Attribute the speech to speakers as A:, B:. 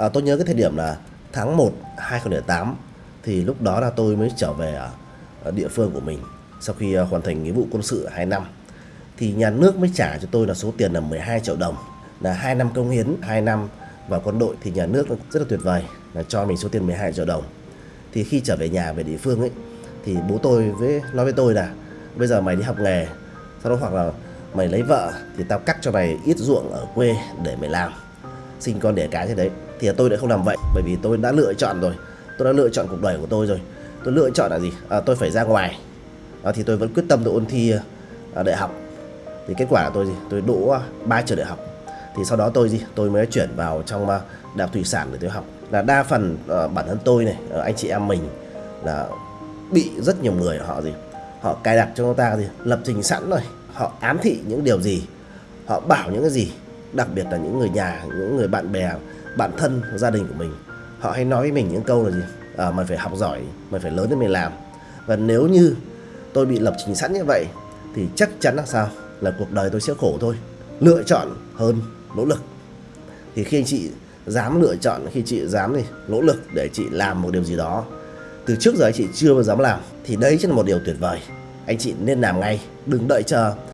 A: À, tôi nhớ cái thời điểm là tháng 1 2008 thì lúc đó là tôi mới trở về ở, địa phương của mình sau khi à, hoàn thành nghĩa vụ quân sự 2 năm. Thì nhà nước mới trả cho tôi là số tiền là 12 triệu đồng là 2 năm công hiến 2 năm vào quân đội thì nhà nước rất là tuyệt vời là cho mình số tiền 12 triệu đồng. Thì khi trở về nhà về địa phương ấy thì bố tôi với nói với tôi là bây giờ mày đi học nghề sau đó hoặc là mày lấy vợ thì tao cắt cho mày ít ruộng ở quê để mày làm sinh con đẻ cái thế đấy. Thì tôi đã không làm vậy bởi vì tôi đã lựa chọn rồi. Tôi đã lựa chọn cuộc đời của tôi rồi. Tôi lựa chọn là gì? À, tôi phải ra ngoài. À, thì tôi vẫn quyết tâm tôi ôn thi à, đại học. Thì kết quả là tôi gì? Tôi đỗ ba trường đại học. Thì sau đó tôi gì? Tôi mới chuyển vào trong à, đại học thủy sản để tôi học. Là đa phần à, bản thân tôi này à, anh chị em mình là bị rất nhiều người họ gì? Họ cài đặt cho chúng ta gì? Lập trình sẵn rồi. Họ ám thị những điều gì? Họ bảo những cái gì? Đặc biệt là những người nhà những người bạn bè bạn thân gia đình của mình. Họ hay nói với mình những câu là gì? À, mày phải học giỏi mày phải lớn để mày làm. Và nếu như tôi bị lập trình sẵn như vậy thì chắc chắn là sao? Là cuộc đời tôi sẽ khổ thôi. Lựa chọn hơn nỗ lực. Thì khi anh chị dám lựa chọn khi chị dám thì nỗ lực để chị làm một điều gì đó từ trước giờ anh chị chưa bao dám làm thì đấy chính là một điều tuyệt vời. Anh chị nên làm ngay đừng đợi chờ.